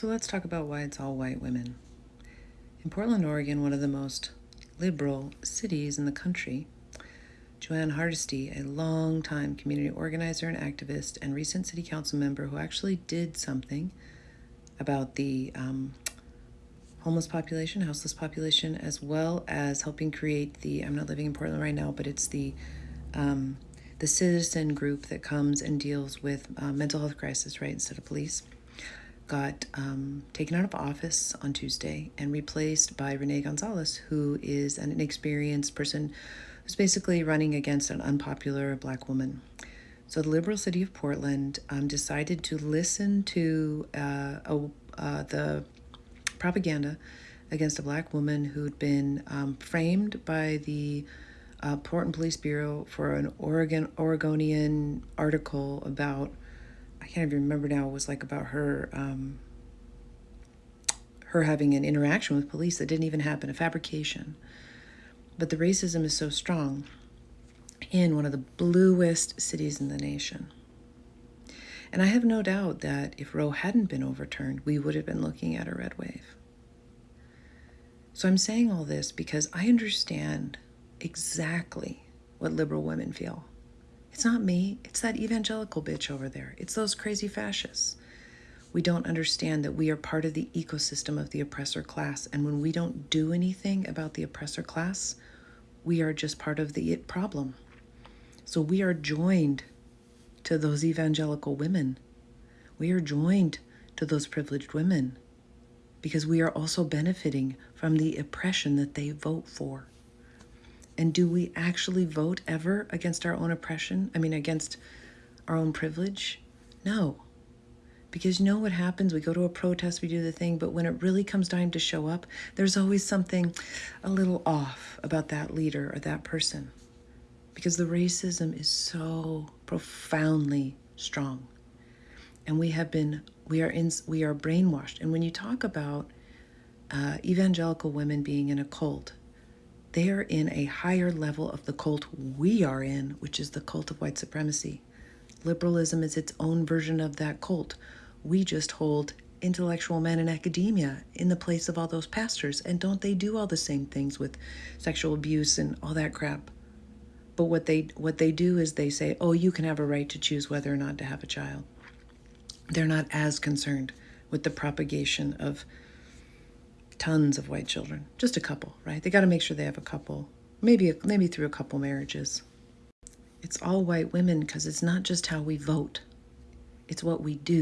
So let's talk about why it's all white women. In Portland, Oregon, one of the most liberal cities in the country, Jo Ann Hardesty, a long-time community organizer and activist, and recent city council member who actually did something about the um, homeless population, houseless population, as well as helping create the. I'm not living in Portland right now, but it's the um, the citizen group that comes and deals with uh, mental health crisis, right, instead of police got um, taken out of office on Tuesday and replaced by Rene Gonzalez, who is an inexperienced person who's basically running against an unpopular black woman. So the liberal city of Portland um, decided to listen to uh, a, uh, the propaganda against a black woman who'd been um, framed by the uh, Portland Police Bureau for an Oregon Oregonian article about can't even remember now. It was like about her, um, her having an interaction with police that didn't even happen, a fabrication. But the racism is so strong in one of the bluest cities in the nation. And I have no doubt that if Roe hadn't been overturned, we would have been looking at a red wave. So I'm saying all this because I understand exactly what liberal women feel. It's not me, it's that evangelical bitch over there. It's those crazy fascists. We don't understand that we are part of the ecosystem of the oppressor class. And when we don't do anything about the oppressor class, we are just part of the it problem. So we are joined to those evangelical women. We are joined to those privileged women because we are also benefiting from the oppression that they vote for. And do we actually vote ever against our own oppression? I mean, against our own privilege? No. Because you know what happens? We go to a protest, we do the thing, but when it really comes time to show up, there's always something a little off about that leader or that person. Because the racism is so profoundly strong. And we have been, we are in, we are brainwashed. And when you talk about uh, evangelical women being in a cult, they are in a higher level of the cult we are in, which is the cult of white supremacy. Liberalism is its own version of that cult. We just hold intellectual men in academia in the place of all those pastors. And don't they do all the same things with sexual abuse and all that crap? But what they what they do is they say, "Oh, you can have a right to choose whether or not to have a child." They're not as concerned with the propagation of tons of white children, just a couple, right? They got to make sure they have a couple, maybe maybe through a couple marriages. It's all white women because it's not just how we vote; it's what we do.